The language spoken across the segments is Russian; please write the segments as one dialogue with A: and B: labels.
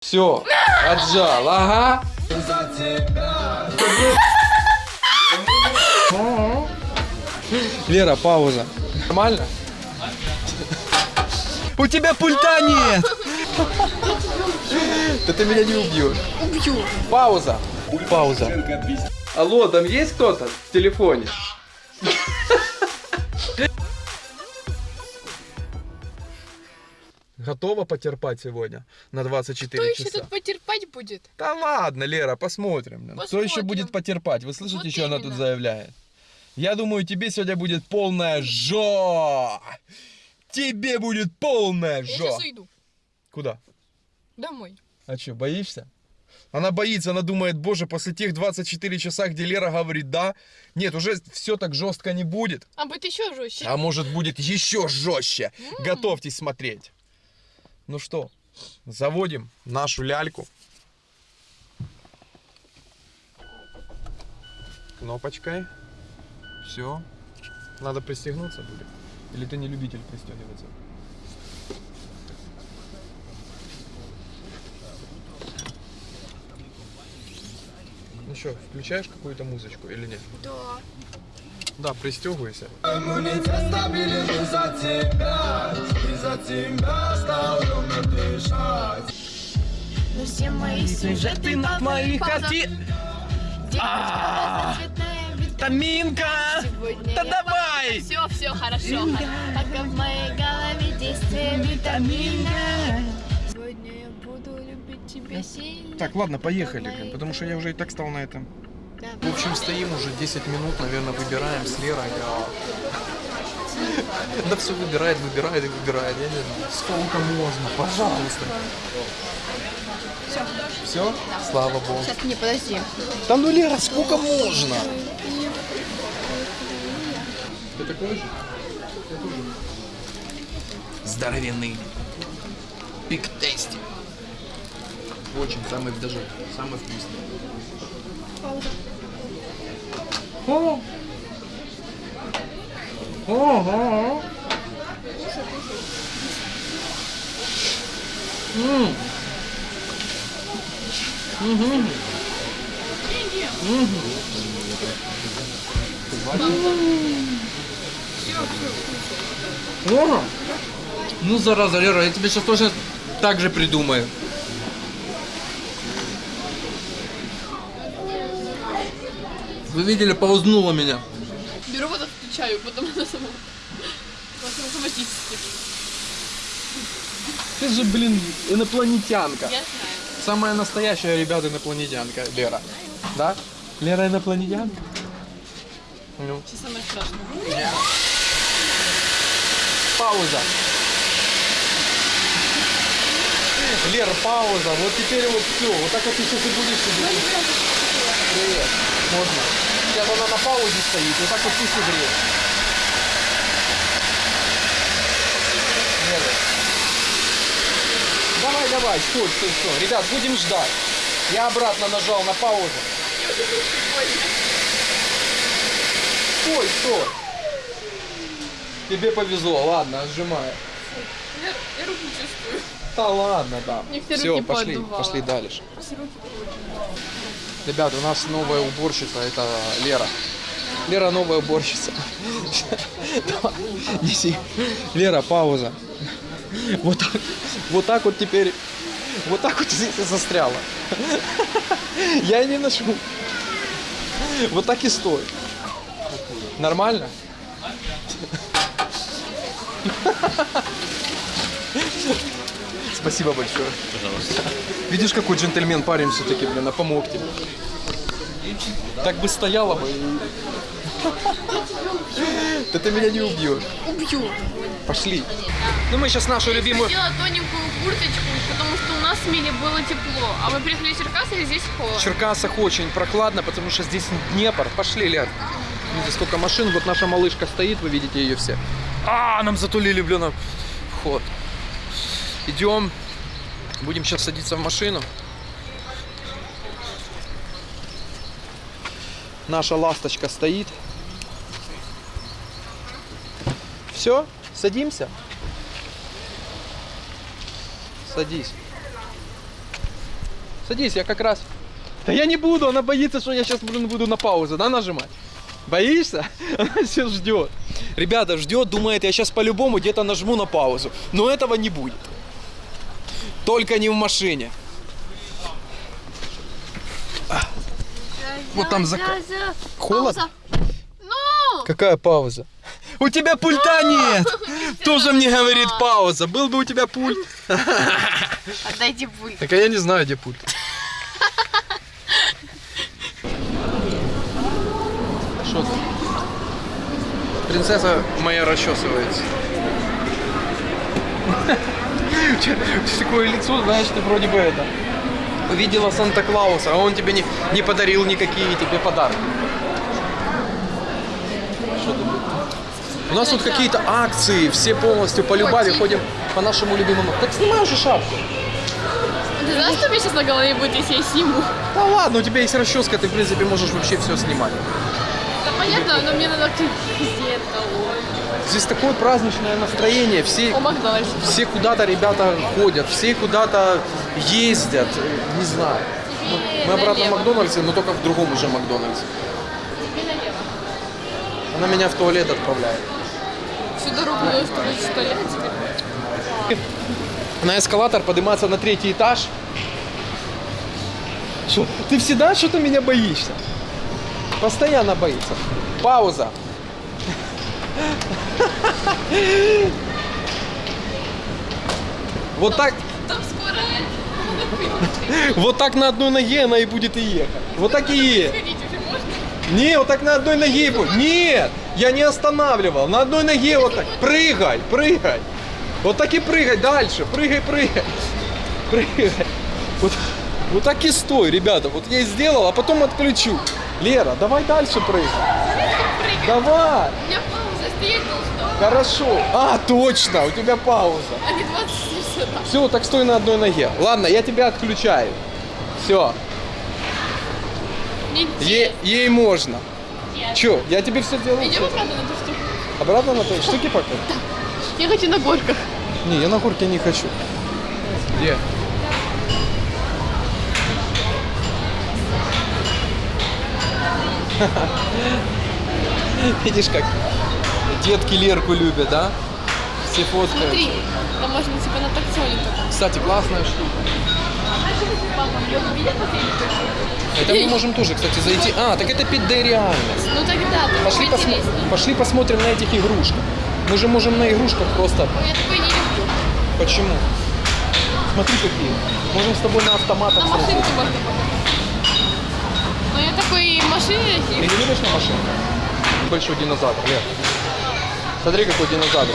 A: Все, отжал, ага. Лера, пауза. Нормально? У тебя пульта нет! Да ты меня не убьешь.
B: Убью.
A: Пауза. Пауза. Алло, там есть кто-то в телефоне? Готова потерпать сегодня на 24
B: Кто еще
A: часа?
B: тут потерпать будет?
A: Да ладно, Лера, посмотрим. блин. Кто еще
B: Посмотрим.
A: будет потерпать? Вы слышите,
B: Вот
A: что она тут
B: именно.
A: заявляет? Я думаю, тебе сегодня будет полная жо. Тебе будет полная
B: Я
A: жо.
B: сейчас уйду.
A: Куда?
B: Домой.
A: А что, боишься? Она боится, она думает, боже, после тех 24 часа, где Лера говорит да, нет, уже все так жестко не будет.
B: А будет еще жестче.
A: А может будет еще жестче. Готовьтесь смотреть. Ну что, заводим нашу ляльку. Кнопочкой. Все. Надо пристегнуться будет. Или ты не любитель пристегиваться? Ну что, включаешь какую-то музычку или нет?
B: Да.
A: Да, пристегивайся.
C: Иммунитет стабилен из-за тебя, из-за тебя стал мне дышать.
B: Но все мои сюжеты на моих картинах.
A: Таминка! Да давай!
B: Все, все хорошо. Пока в моей голове действие витамина. Сегодня я буду любить тебя сильно.
A: Так, ладно, поехали, потому что я уже и так стал на этом.
B: Да.
A: В общем, стоим уже 10 минут, наверное, выбираем с Лерой. а. Да все выбирает, выбирает и выбирает. Я не знаю, сколько можно, пожалуйста.
B: Все.
A: Все? Слава богу.
B: Сейчас, не, подожди.
A: Да ну, Лера, сколько можно? Ты такой же? Здоровенный. Биг тести. Очень, самый даже, самый вкусный. О! Ого! М. Мгм. Мгм. Ого! Ну, зараза, Лера, я тебе сейчас тоже так же придумаю. Вы видели, паузнула меня.
B: Беру вот отключаю, потом на самом. Автоматически.
A: Ты же, блин, инопланетянка.
B: Я знаю.
A: Самая настоящая, ребята, инопланетянка, Лера. Да? Лера инопланетянка? Ну.
B: Сейчас самое страшное.
A: Пауза. Лер, пауза. Вот теперь вот все. Вот так вот ты сейчас и будешь сидеть. Привет. Можно. Сейчас она на паузе стоит. Вот так вот пусть и греет. Давай, давай, стой, стой, стой. Ребят, будем ждать. Я обратно нажал на паузу. Стой, стой. Тебе повезло, ладно, сжимаю.
B: Я, я руку чувствую.
A: Да ладно, да.
B: Все
A: Все,
B: руки
A: пошли, пошли дальше. Ребят, у нас новая уборщица, это Лера. Лера новая уборщица. Лера, пауза. Вот так, вот так вот теперь, вот так вот здесь и застряла. Я не ношу. Вот так и стой. Нормально? Спасибо большое. Пожалуйста. Видишь, какой джентльмен парень все-таки, блин, а помог тебе. Так бы стояла бы. Да ты меня не убьешь.
B: Убью.
A: Пошли. Ну мы сейчас нашу любимую...
B: Надела тоненькую курточку, потому что у нас в Миле было тепло. А мы приехали в Черкасы, и здесь холодно.
A: В Черкасах очень прохладно, потому что здесь Днепр. Пошли, Лер. Видите, сколько машин. Вот наша малышка стоит, вы видите ее все. А, нам затулили, блин, вход. Идем. Будем сейчас садиться в машину. Наша ласточка стоит. Все, садимся. Садись. Садись, я как раз... Да я не буду, она боится, что я сейчас блин, буду на паузу, да, нажимать? Боишься? Она все ждет. Ребята, ждет, думает, я сейчас по-любому где-то нажму на паузу. Но этого не будет. Только не в машине. Вот там зак... Холодно?
B: Ну!
A: Какая пауза? У тебя пульта нет! Тоже мне говорит пауза. Был бы у тебя пульт.
B: Отдайте пульт.
A: Так а я не знаю, где пульт. Что? Принцесса моя расчесывается. У тебя такое лицо, знаешь, ты вроде бы это увидела Санта-Клауса, а он тебе не, не подарил никакие тебе подарки. У нас тут какие-то акции, все полностью по любави ходим по нашему любимому. Так снимай уже шапку.
B: Ты знаешь, что у меня сейчас на голове будет, если я сниму?
A: Да ладно, у тебя есть расческа, ты в принципе можешь вообще все снимать.
B: Понятно, но мне надо это.
A: Здесь такое праздничное настроение, все, все куда-то ребята ходят, все куда-то ездят, не знаю. Мы, мы обратно в. Макдональдсе, но только в другом уже Макдональдсе. Она меня в туалет отправляет.
B: Всю дорогу надо, чтобы в туалет.
A: На эскалатор подниматься на третий этаж. Что, ты всегда что-то меня боишься? Постоянно боится. Пауза. Вот так, вот так на одной ноге она и будет и ехать. Вот так и едет. Не, вот так на одной ноге и будет. Нет, я не останавливал. На одной ноге вот так. Прыгай, прыгай. Вот так и прыгай дальше. Прыгай, прыгай. Прыгай. Вот, вот так и стой, ребята. Вот я и сделал, а потом отключу. Лера, давай дальше прыгай. Давай.
B: У меня пауза, стоять должна.
A: Хорошо. А, точно, у тебя пауза.
B: А не 20 сюда.
A: Все, так стой на одной ноге. Ладно, я тебя отключаю. Все, е- ей можно.
B: Нет.
A: Че, я тебе все делаю.
B: Идем обратно на ту штуку.
A: Обратно на той штуке пока?
B: Я хочу на горках.
A: Не, я на горке не хочу. Где? Видишь, как детки Лерку любят, да? Все фоткают.
B: Смотри, там можно типа на таксоне только.
A: Кстати, классная штука. Это мы можем тоже, кстати, зайти. А, так это 5D реальность.
B: Ну тогда, так
A: Пошли, посмо-. Пошли посмотрим на этих игрушках. Мы же можем на игрушках просто...
B: Ой, Я такой не люблю.
A: Почему? Смотри какие. Можем с тобой на автоматах
B: На машинке можно я такой машине
A: Ты не любишь на машине? Большой динозавр, Лер. Смотри, какой динозавр.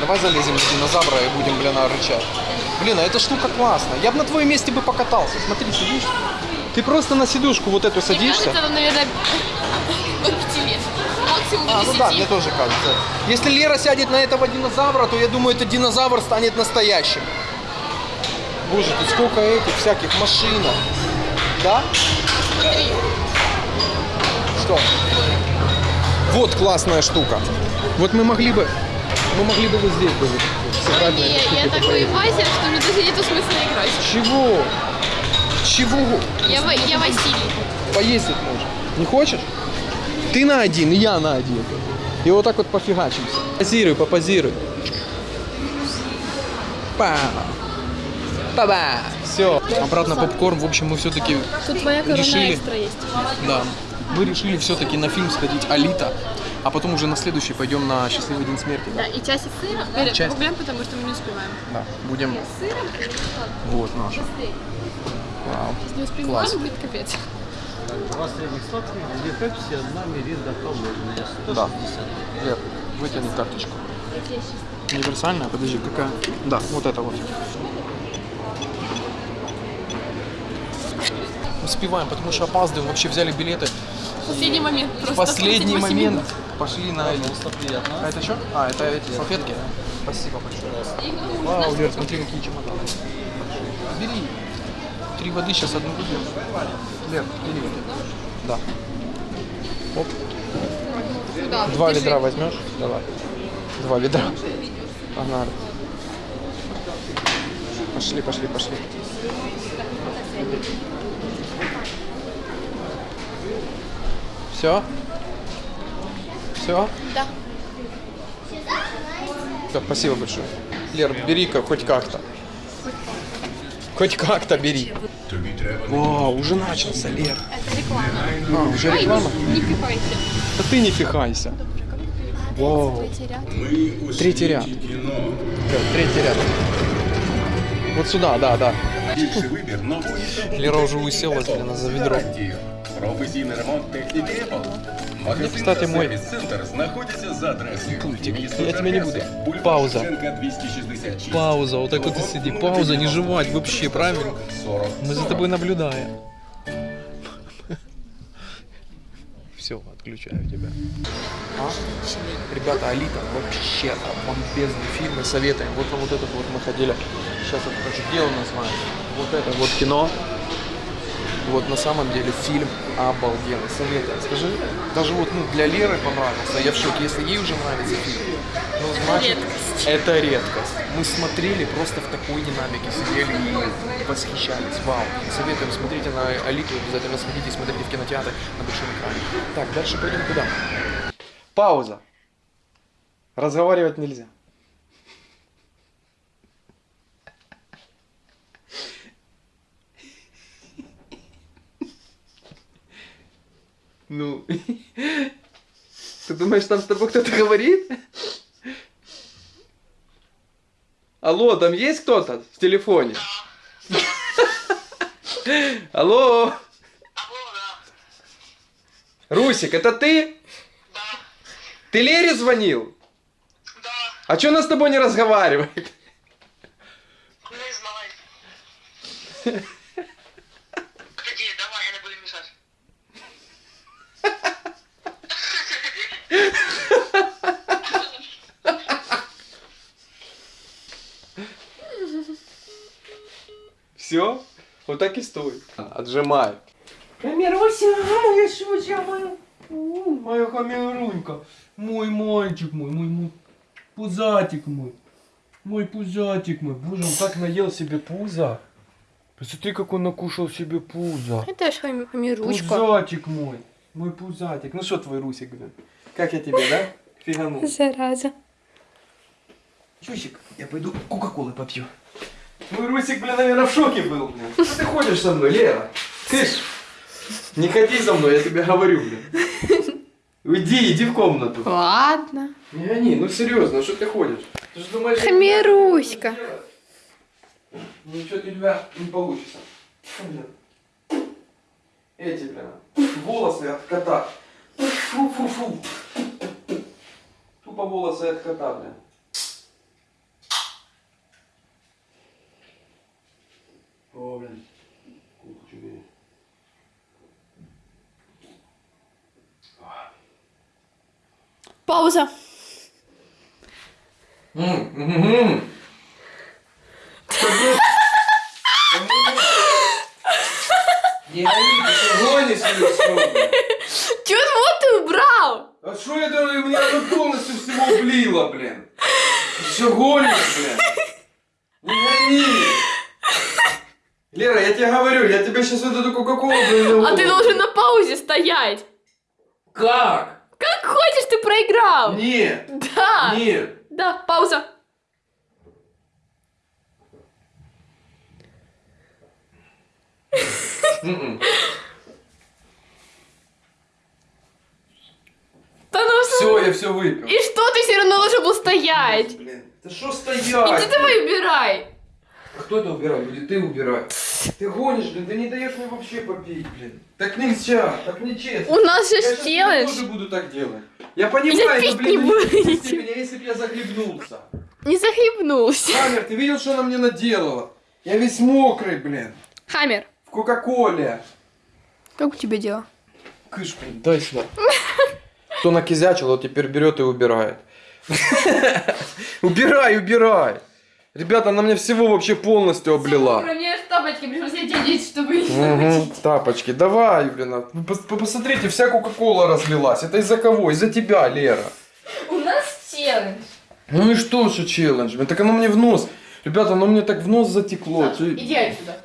A: Давай залезем в динозавра и будем, блин, рычать. Блин, а эта штука классная. Я бы на твоем месте бы покатался. Смотри, сидишь. Ты просто на сидушку вот эту
B: Мне
A: садишься.
B: кажется, там, наверное, от 5 лет. Максимум
A: А, ну
B: 10.
A: да, мне тоже кажется. Если Лера сядет на этого динозавра, то я думаю, этот динозавр станет настоящим. Боже, тут сколько этих всяких машинок. Да? Что? Вот классная штука. Вот мы могли бы, мы могли бы вот здесь бы сыграть на
B: Не,
A: этой штуке
B: я
A: попоиграть.
B: мастер, что мне даже нету смысла играть.
A: Чего? Чего?
B: Я, я Василий.
A: Поездить можно. Не хочешь? Ты на один, и я на один. И вот так вот пофигачимся. Позируй, попозируй. Па. Па-ба. Все. Обратно попкорн. В общем, мы все-таки
B: Тут твоя корона
A: Решили.
B: экстра есть.
A: Да. Мы решили все-таки на фильм сходить Алита, а потом уже на следующий пойдем на Счастливый день смерти.
B: Да, и часик сыра. Говорят,
A: Часть.
B: Погуляем, потому что мы не успеваем.
A: Да. Будем.
B: Сыром?
A: Вот наш. Вау.
B: Если не успеем,
A: Класс.
B: будет капец.
C: Два средних сладких, две пепси, одна миринда холодная.
A: Да. Лер, вытяни карточку. Универсальная? Подожди, какая? Да, вот это вот. Успеваем, потому что опаздываем. Вообще взяли билеты.
B: Последний момент.
A: В последний
B: 38
A: момент
B: минут.
A: пошли на эти. А это что? А, это эти салфетки? Спасибо большое. Вау, Лер, смотри, какие чемоданы. Бери. Три воды, сейчас одну выпьем. Лер, бери. Да. Оп.
B: Сюда,
A: Два ведра возьмешь? Давай. Два ведра. Погнали. Пошли, пошли, пошли. Все? Все?
B: Да.
A: Да, спасибо большое. Лер, бери-ка хоть как-то. Хоть как-то бери. Вау, уже начался, Лер.
B: Это реклама.
A: А, уже реклама?
B: Не пихайте.
A: Да ты не фихайся. Вау.
B: Третий ряд.
A: Третий ряд. Третий ряд. Вот сюда, да, да.
D: Більший вибір нової та
A: Лера уже уселась, блин, за ведро.
D: гарантії. Професійний ремонт техніки Apple. Магазин
A: кстати,
D: та
A: мой
D: сервіс-центр знаходиться за адресою.
A: Пультик.
D: Місто
A: Я тебе не
D: Черкаси,
A: буду.
D: бульвар
A: Пауза.
D: Шевченка, 266.
A: Пауза, вот так вот и сиди. Пауза, не жевать вообще, правильно?
D: 40.
A: Мы за тобой наблюдаем. Все, отключаю тебя. А? Ребята, Алита вообще бомбезный фильм и советуем. Вот на вот этот вот мы ходили. Сейчас это нас мать? Вот это вот кино. Вот на самом деле фильм обалденный. Советуем. Скажи, даже вот ну, для Леры понравился. Я в шоке. Если ей уже нравится фильм, ну значит это редкость. Мы смотрели просто в такой динамике, сидели и восхищались. Вау. Советуем, смотрите на Алиту, обязательно сходите, смотрите в кинотеатре на большом экране. Так, дальше пойдем куда? Пауза. Разговаривать нельзя. Ну, ты думаешь, там с тобой кто-то говорит? Алло, там есть кто-то в телефоне? Алло? Русик, это ты? Ты Лере звонил?
E: Да,
A: А что она с тобой не разговаривает?
E: не знаю. Погоди, давай, я не буду мешать.
A: Все? Так и стой. Отжимай.
F: Камеруся, моя щуча, моя, моя хамерунька, мой мальчик мой, мой, мой пузатик мой, мой пузатик мой. Боже, он как наел себе пузо. Посмотри, как он накушал себе пузо.
B: Это ж хам- хамиручка.
F: Пузатик мой, мой пузатик. Ну что твой Русик, блин? Как я тебе, да? Фиганул.
B: Зараза.
F: Чусик, я пойду Кока-Колы попью. Мой Русик, блин, наверное, в шоке был, блин. Что ты ходишь со мной, Лера? Кыш, не ходи за мной, я тебе говорю, блин. Уйди, иди в комнату.
B: Ладно.
A: Не гони, ну серьезно, что ты ходишь? Ты же думаешь,
B: Хамируська.
A: делаю? Ничего у тебя не получится. Блин. Эти, блин, волосы от кота. Фу-фу-фу. Тупо волосы от кота, блин. Не гони, ты что гонишь или что? блин?
B: Чё вот ты убрал?
A: А что это у меня тут полностью всего влило, блин? Все гонишь, блин? Не гони! Лера, я тебе говорю, я тебе сейчас вот эту кока-колу
B: А ты должен на паузе стоять.
A: Как?
B: Как хочешь, ты проиграл.
A: Нет,
B: Да.
A: нет.
B: Да, пауза.
A: М-м.
B: Ну
A: Все, я все выпил.
B: И что ты все равно должен был стоять?
A: Блин, да что
B: Иди
A: стоять?
B: давай убирай.
A: А Кто это убирает? Или ты убирай? Ты гонишь, блин, ты не даешь мне вообще попить, блин. Так нельзя, так нечестно.
B: У нас же
A: Я щас
B: челлендж.
A: тоже буду так делать. Я понимаю,
B: пить
A: но, блин,
B: не будете.
A: а если бы я захлебнулся?
B: Не захлебнулся.
A: Хамер, ты видел, что она мне наделала? Я весь мокрый, блин.
B: Хаммер,
A: В Кока-Коле.
B: как у тебя дела?
A: Кыш, блин, дай сюда. Кто накизячил, вот теперь берет и убирает. Убирай, убирай. Ребята, она мне всего вообще полностью облила.
B: мне тапочки пришлось одеть, чтобы
A: Угу, тапочки, давай, блин. а, вы пос- Посмотрите, вся Кока-Кола разлилась. Это из-за кого? Из-за тебя, Лера.
B: У нас челлендж.
A: Ну и что, что челлендж? блин, Так оно мне в нос. Ребята, ну мне так в нос затекло. Ты-
B: Иди отсюда.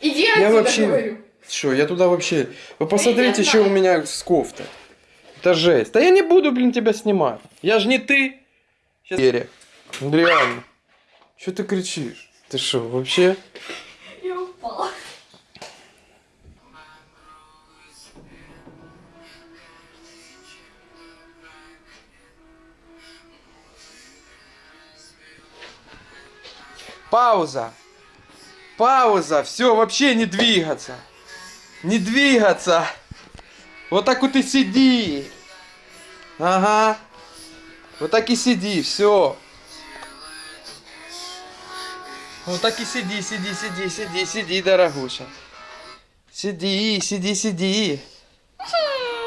B: Иди
A: Я
B: отсюда,
A: вообще...
B: говорю.
A: Что, я туда вообще... Вы посмотрите,
B: я
A: что у меня с кофтой. Это жесть. Да я не буду, блин, тебя снимать. Я же не ты. Сейчас... Ну реально. Что ты кричишь? Ты что, вообще?
B: Я упала.
A: Пауза. Пауза. Все, вообще не двигаться. Не двигаться. Вот так вот и сиди. Ага. Вот так и сиди, все. Вот так и сиди, сиди, сиди, сиди, сиди, дорогуша. Сиди, сиди, сиди.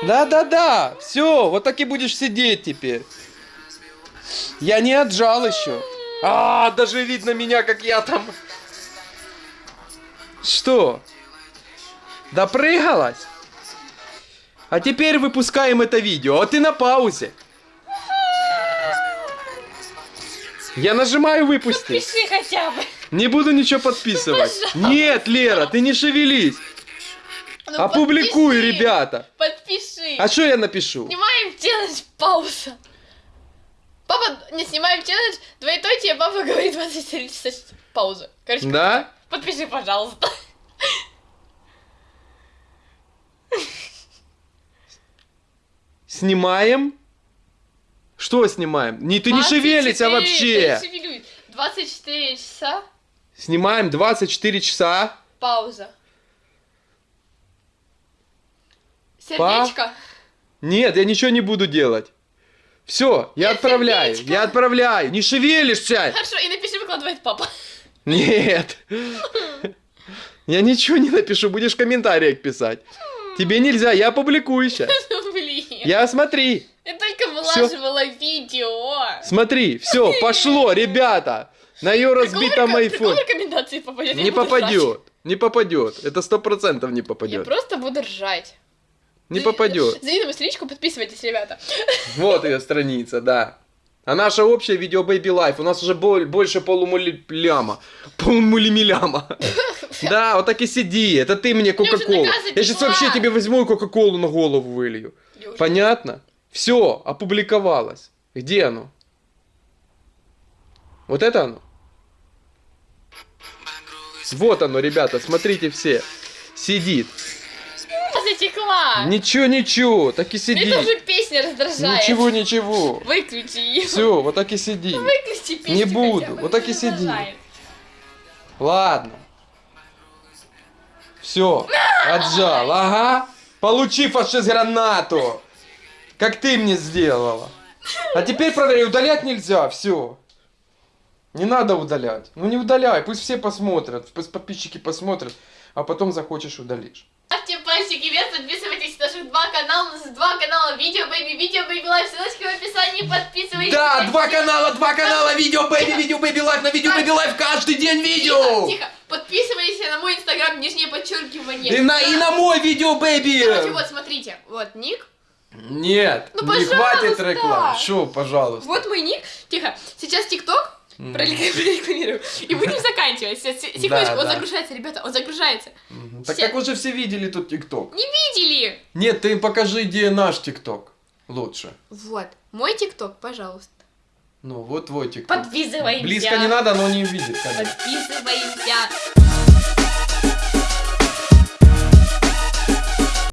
A: Да, да, да. Все, вот так и будешь сидеть теперь. Я не отжал еще. А, даже видно меня, как я там. Что? Допрыгалась? А теперь выпускаем это видео, а ты на паузе. Я нажимаю выпустить.
B: Пиши хотя бы.
A: Не буду ничего подписывать. Нет, Лера, ты не шевелись.
B: Ну,
A: Опубликуй,
B: подпиши.
A: ребята.
B: Подпиши.
A: А что я напишу?
B: Снимаем челлендж пауза. Папа, не снимаем челлендж, двоеточие, папа говорит 24 часа пауза. Короче,
A: Да?
B: подпиши, пожалуйста.
A: Снимаем? Что снимаем? Не, ты не шевелись, а
B: 24,
A: вообще.
B: я не шевелюсь. 24 часа,
A: Снимаем 24 часа.
B: пауза. Сердечко.
A: Нет, я ничего не буду делать. Все, я отправляю,
B: сердечко.
A: я отправляю. Не шевелишься.
B: Хорошо, и напиши, выкладывает папа.
A: Нет. Я ничего не напишу, будешь в комментариях писать. Тебе нельзя, я публикую сейчас.
B: Блин.
A: Я смотри,
B: Я только вылаживала видео.
A: смотри, все, пошло, ребята. На ее разбитом айфоне.
B: рекомендации попадет? Я
A: Не попадет, не попадет. Это сто процентов не
B: Я
A: попадет.
B: просто буду ржать.
A: Не попадет.
B: Мою страничку, подписывайтесь, ребята.
A: Вот ее страница, да. А наша общая видео Baby Life. У нас уже боль- больше полумуляма. Полумулимиляма. Да, вот так и сиди. Это ты мне Кока-Колу. Я сейчас вообще тебе возьму и Кока-Колу на голову вылью.
B: Я
A: Понятно? Все, опубликовалось. Где оно? Вот это оно? Вот оно, ребята, смотрите все. Сидит.
B: Затекла.
A: Ничего, ничего, так и сиди.
B: Мне тоже песня раздражает.
A: Ничего, ничего.
B: Выключи ее.
A: Все, вот так и сиди.
B: Выключи песню
A: Не буду, вот так и сиди.
B: раздражает.
A: Ладно. Все, отжал. Ага. Получи фашист гранату. Как ты мне сделала. А теперь проверяй, удалять нельзя, все. Не надо удалять. Ну не удаляй, пусть все посмотрят, пусть подписчики посмотрят, а потом захочешь удалишь.
B: Ставьте пальчики вверх, подписывайтесь на наших два канала. У нас два канала. Видео Baby, Видео Baby Life. Ссылочки в описании. Подписывайтесь.
A: Да,
B: на
A: два канала, два канала, видео Baby, видео Baby Life, на видео Baby Life каждый день видео.
B: Тихо, тихо. Подписывайтесь на мой инстаграм, нижнее подчеркивание.
A: И на, и на мой видео Бэби.
B: Короче, вот, смотрите. Вот ник.
A: Нет,
B: Ну,
A: не хватит рекламы. Шо, пожалуйста.
B: Вот мой ник. Тихо. Сейчас ТикТок. Пролик- Прорекламирую. И будем заканчивать. Секундочку,
A: Да,
B: он
A: да.
B: загружается, ребята, он загружается.
A: Мгм. Так
B: Все.
A: как уже все видели тут ТикТок.
B: Не видели?
A: Нет, ты покажи, где наш ТикТок. Лучше.
B: Вот. Мой ТикТок, пожалуйста.
A: Ну, вот твой ТикТок.
B: Подписываемся.
A: Близко не надо, но не видит, конечно.
B: Подписываемся.